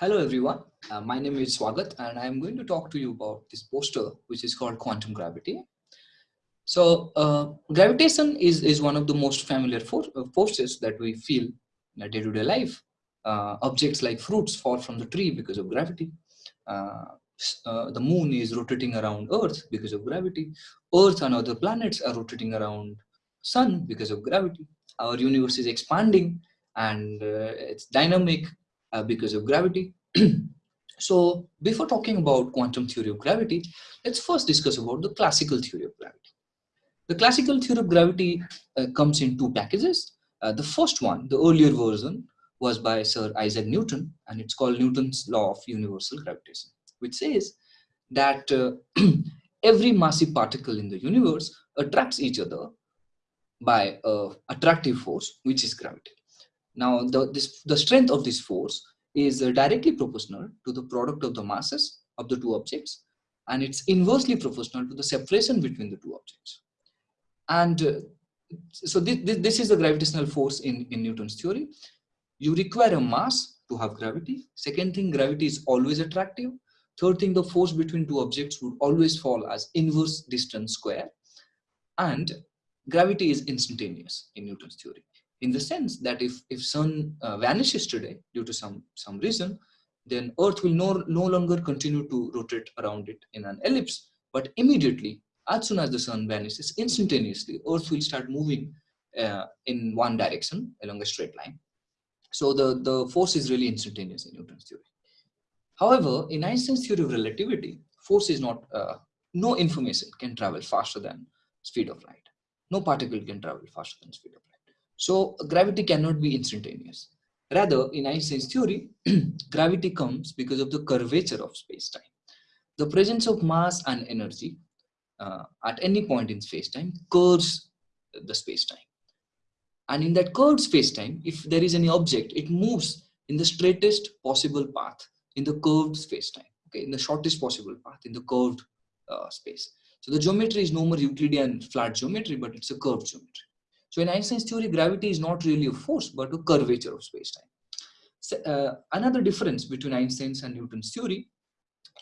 Hello everyone, uh, my name is Swagat and I'm going to talk to you about this poster which is called quantum gravity. So uh, gravitation is, is one of the most familiar for, uh, forces that we feel in our day-to-day -day life. Uh, objects like fruits fall from the tree because of gravity. Uh, uh, the moon is rotating around earth because of gravity. Earth and other planets are rotating around sun because of gravity. Our universe is expanding and it's dynamic uh, because of gravity. so before talking about quantum theory of gravity, let's first discuss about the classical theory of gravity. The classical theory of gravity uh, comes in two packages. Uh, the first one, the earlier version, was by Sir Isaac Newton, and it's called Newton's law of universal gravitation, which says that uh, every massive particle in the universe attracts each other by a attractive force, which is gravity. Now, the, this, the strength of this force is uh, directly proportional to the product of the masses of the two objects, and it's inversely proportional to the separation between the two objects. And uh, so this, this is the gravitational force in, in Newton's theory. You require a mass to have gravity. Second thing, gravity is always attractive. Third thing, the force between two objects would always fall as inverse distance square. And gravity is instantaneous in Newton's theory in the sense that if if sun uh, vanishes today due to some some reason then earth will no, no longer continue to rotate around it in an ellipse but immediately as soon as the sun vanishes instantaneously earth will start moving uh, in one direction along a straight line. So the the force is really instantaneous in newton's theory. However in einstein's theory of relativity force is not uh, no information can travel faster than speed of light. No particle can travel faster than speed of light so gravity cannot be instantaneous. Rather, in Einstein's theory, gravity comes because of the curvature of space-time. The presence of mass and energy uh, at any point in space-time curves the space-time. And in that curved space-time, if there is any object, it moves in the straightest possible path in the curved space-time, okay, in the shortest possible path in the curved uh, space. So the geometry is no more Euclidean flat geometry, but it's a curved geometry. So in Einstein's theory, gravity is not really a force, but a curvature of space-time. So, uh, another difference between Einstein's and Newton's theory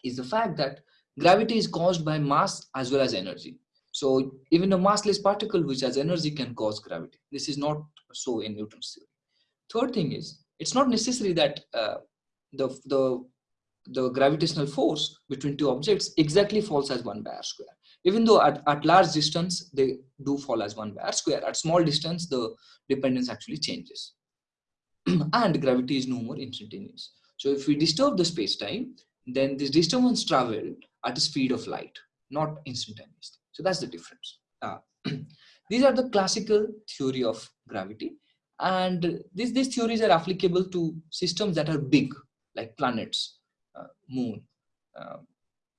is the fact that gravity is caused by mass as well as energy. So even a massless particle which has energy can cause gravity. This is not so in Newton's theory. Third thing is, it's not necessary that uh, the, the, the gravitational force between two objects exactly falls as one by r square even though at, at large distance they do fall as one by square at small distance the dependence actually changes. And gravity is no more instantaneous. So if we disturb the space-time then this disturbance travel at the speed of light not instantaneously. So that's the difference. Uh, these are the classical theory of gravity. And these, these theories are applicable to systems that are big like planets uh, moon uh,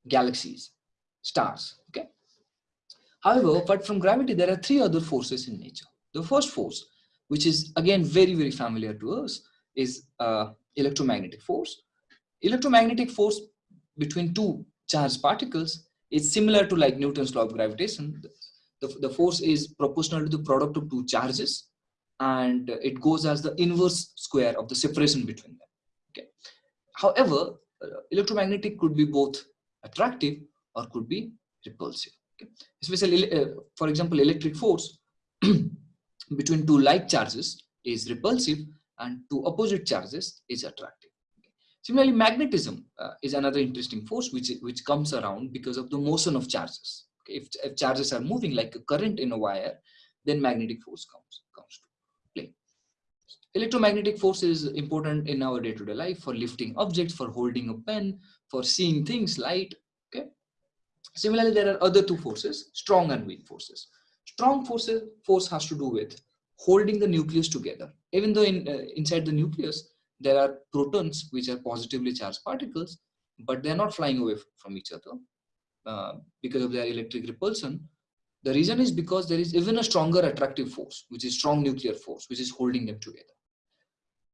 galaxies stars. Okay. However, apart from gravity, there are three other forces in nature. The first force, which is again very, very familiar to us, is uh, electromagnetic force. Electromagnetic force between two charged particles is similar to like Newton's law of gravitation. The, the force is proportional to the product of two charges and it goes as the inverse square of the separation between them. Okay. However, uh, electromagnetic could be both attractive or could be repulsive. Okay. Especially, uh, for example, electric force between two like charges is repulsive and two opposite charges is attractive. Okay. Similarly, magnetism uh, is another interesting force which, which comes around because of the motion of charges. Okay. If, if charges are moving like a current in a wire, then magnetic force comes, comes to play. Electromagnetic force is important in our day-to-day -day life for lifting objects, for holding a pen, for seeing things, light, Similarly, there are other two forces, strong and weak forces. Strong forces, force has to do with holding the nucleus together. Even though in, uh, inside the nucleus, there are protons, which are positively charged particles, but they're not flying away from each other uh, because of their electric repulsion. The reason is because there is even a stronger attractive force, which is strong nuclear force, which is holding them together.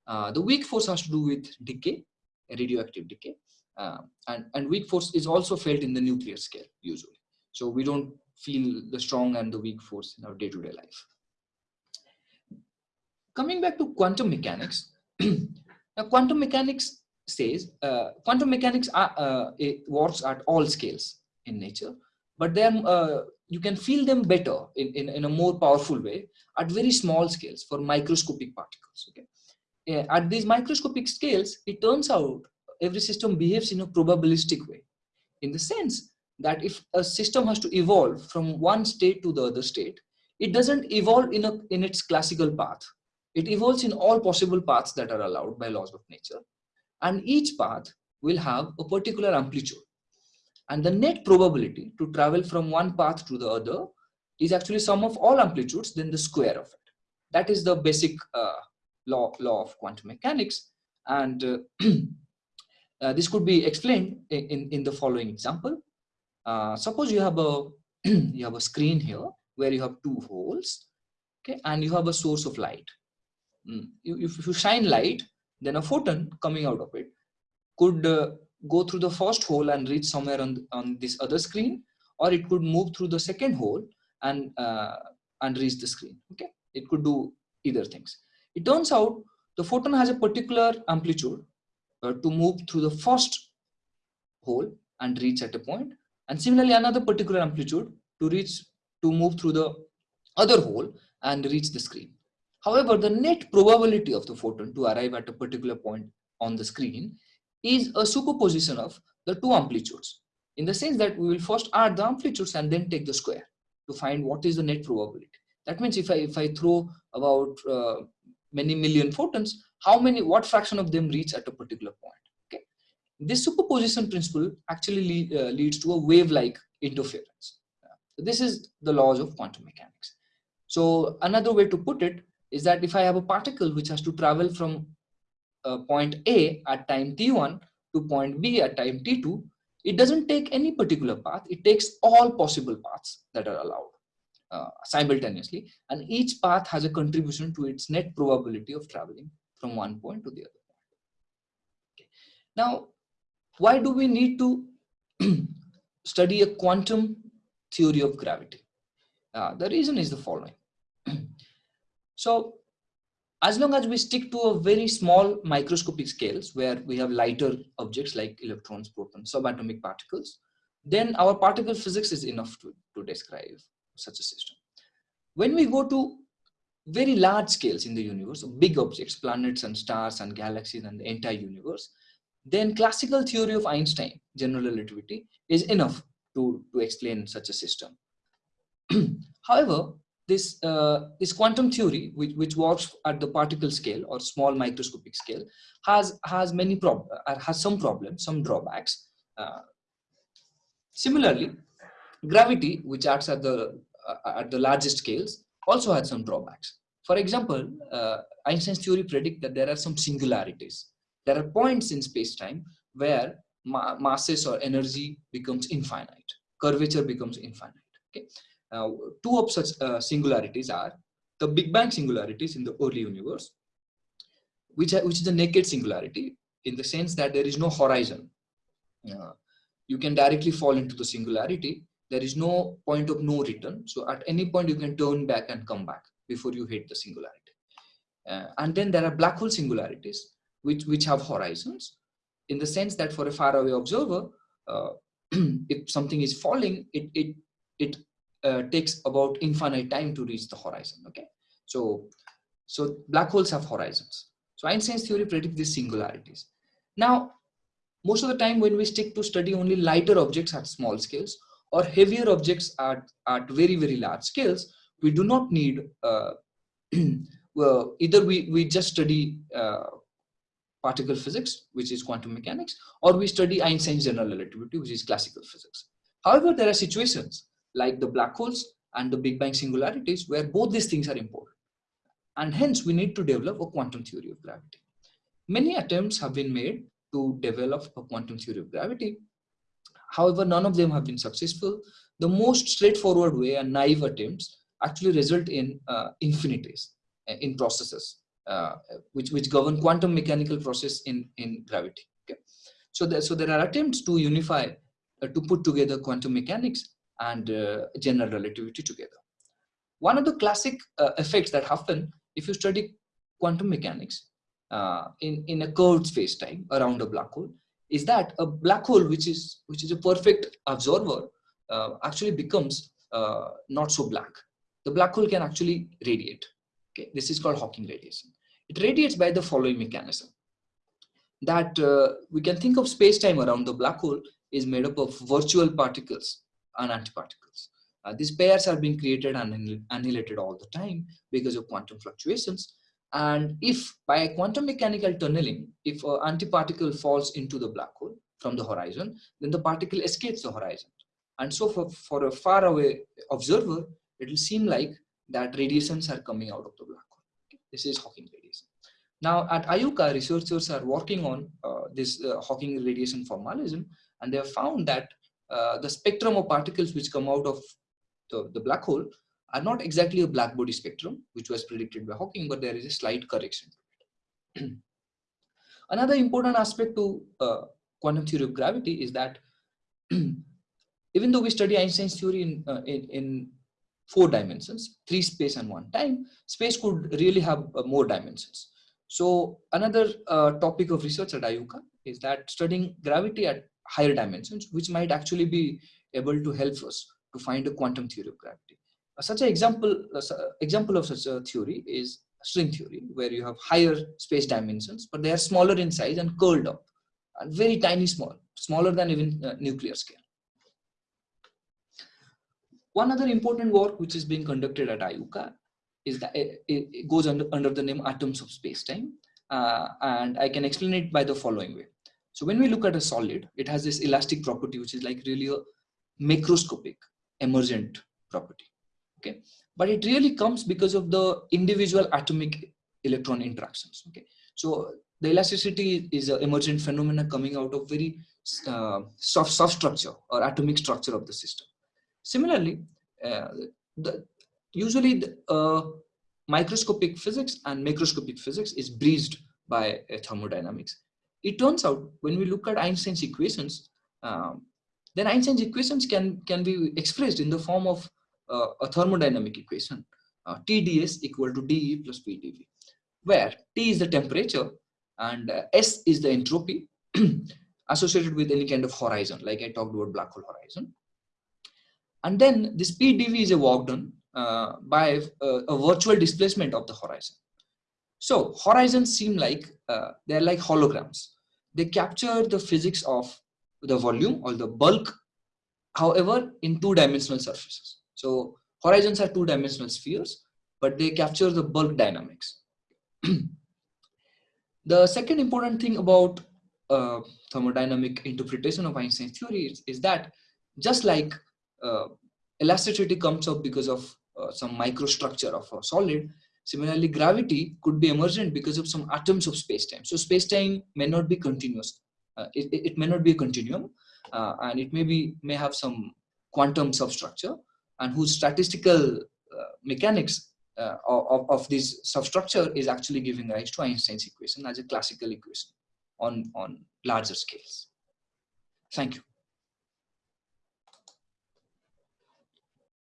Uh, the weak force has to do with decay, radioactive decay. Uh, and, and weak force is also felt in the nuclear scale usually. So we don't feel the strong and the weak force in our day-to-day -day life. Coming back to quantum mechanics, now quantum mechanics says uh, quantum mechanics are, uh, works at all scales in nature, but then uh, you can feel them better in, in, in, a more powerful way at very small scales for microscopic particles. Okay, at these microscopic scales, it turns out every system behaves in a probabilistic way, in the sense that if a system has to evolve from one state to the other state, it doesn't evolve in a in its classical path. It evolves in all possible paths that are allowed by laws of nature. And each path will have a particular amplitude. And the net probability to travel from one path to the other is actually sum of all amplitudes then the square of it. That is the basic uh, law law of quantum mechanics. And uh, uh, this could be explained in, in, the following example. Uh, suppose you have a you have a screen here where you have two holes okay and you have a source of light. Mm. if you shine light then a photon coming out of it could uh, go through the first hole and reach somewhere on, on this other screen or it could move through the second hole and uh, and reach the screen okay? It could do either things. It turns out the photon has a particular amplitude uh, to move through the first hole and reach at a point and similarly another particular amplitude to reach to move through the other hole and reach the screen However, the net probability of the photon to arrive at a particular point on the screen is a superposition of the two amplitudes in the sense that we will first add the amplitudes and then take the square to find what is the net probability. That means if I, if I throw about uh, many million photons, how many, what fraction of them reach at a particular point? Okay. This superposition principle actually lead, uh, leads to a wave-like interference. Uh, this is the laws of quantum mechanics. So another way to put it is that if I have a particle which has to travel from uh, point A at time t1 to point B at time t2, it doesn't take any particular path. It takes all possible paths that are allowed uh, simultaneously. And each path has a contribution to its net probability of traveling from one point to the other point. Okay. Now, why do we need to study a quantum theory of gravity? Uh, the reason is the following. So as long as we stick to a very small microscopic scales where we have lighter objects like electrons, protons, subatomic particles, then our particle physics is enough to, to describe such a system. When we go to very large scales in the universe, big objects, planets and stars and galaxies and the entire universe, then classical theory of Einstein, general relativity, is enough to, to explain such a system. However, this uh, this quantum theory which, which works at the particle scale or small microscopic scale has has many prob uh, has some problems some drawbacks uh, similarly gravity which acts at the uh, at the largest scales also had some drawbacks for example uh, einstein's theory predict that there are some singularities there are points in space-time where ma masses or energy becomes infinite curvature becomes infinite okay uh, two of such uh, singularities are the Big Bang singularities in the early universe, which, which is a naked singularity in the sense that there is no horizon. Uh, you can directly fall into the singularity. There is no point of no return. So at any point you can turn back and come back before you hit the singularity. Uh, and then there are black hole singularities, which, which have horizons in the sense that for a faraway observer, uh, if something is falling, it, it, it uh, takes about infinite time to reach the horizon okay so so black holes have horizons so einstein's theory predicts these singularities now most of the time when we stick to study only lighter objects at small scales or heavier objects at, at very very large scales we do not need uh, well, either we, we just study uh, particle physics, which is quantum mechanics, or we study Einstein's general relativity, which is classical physics. However, there are situations like the black holes and the Big Bang singularities where both these things are important. And hence we need to develop a quantum theory of gravity. Many attempts have been made to develop a quantum theory of gravity. However, none of them have been successful. The most straightforward way and naive attempts actually result in uh, infinities uh, in processes uh, which, which govern quantum mechanical process in, in gravity. Okay? So, there, so there are attempts to unify, uh, to put together quantum mechanics and uh, general relativity together. One of the classic uh, effects that happen if you study quantum mechanics in, in a curved space-time around a black hole is that a black hole, which is, which is a perfect absorber, uh, actually becomes uh, not so black. The black hole can actually radiate. Okay, this is called Hawking radiation. It radiates by the following mechanism. That uh, we can think of space-time around the black hole is made up of virtual particles and antiparticles. Uh, these pairs are being created and annihilated all the time because of quantum fluctuations. And if by quantum mechanical tunneling, if an antiparticle falls into the black hole from the horizon, then the particle escapes the horizon. And so for, for a far away observer, it will seem like that radiations are coming out of the black hole. Okay? This is Hawking radiation. Now at IUCAA, researchers are working on uh, this uh, Hawking radiation formalism, and they have found that uh, the spectrum of particles which come out of the, the black hole are not exactly a black body spectrum, which was predicted by Hawking, but there is a slight correction. Another important aspect to uh, quantum theory of gravity is that even though we study Einstein's theory in, uh, in, in, four dimensions, three space and one time, space could really have uh, more dimensions. So another uh, topic of research at IUCAA is that studying gravity at higher dimensions, which might actually be able to help us to find a quantum theory of gravity. Uh, such an example, uh, example of such a theory is string theory, where you have higher space dimensions, but they are smaller in size and curled up, and very tiny small, smaller than even uh, nuclear scale. One other important work which is being conducted at IUCAA is that it, it goes under, under the name atoms of space-time. Uh, and I can explain it by the following way. So when we look at a solid, it has this elastic property, which is like really a macroscopic emergent property. Okay, but it really comes because of the individual atomic electron interactions. Okay, so the elasticity is an emergent phenomena coming out of very uh, soft, soft structure or atomic structure of the system. Similarly, uh, the, usually the, uh, microscopic physics and macroscopic physics is breezed by uh, thermodynamics. It turns out when we look at Einstein's equations, um, then Einstein's equations can, can be expressed in the form of uh, a thermodynamic equation, uh, TdS equal to dE plus PdV, where T is the temperature and uh, S is the entropy associated with any kind of horizon, like I talked about black hole horizon. And then this PdV is a work done uh, by uh, a virtual displacement of the horizon. So horizons seem like, uh, they're like holograms. They capture the physics of the volume or the bulk, however, in two-dimensional surfaces. So horizons are two-dimensional spheres, but they capture the bulk dynamics. the second important thing about uh, thermodynamic interpretation of Einstein's theory is, is that just like uh, elasticity comes up because of uh, some microstructure of a solid, similarly gravity could be emergent because of some atoms of space-time. So space-time may not be continuous uh, it, it may not be a continuum uh, and it may be may have some quantum substructure and whose statistical uh, mechanics uh, of, of this substructure is actually giving rise to Einstein's equation as a classical equation on, on larger scales. Thank you.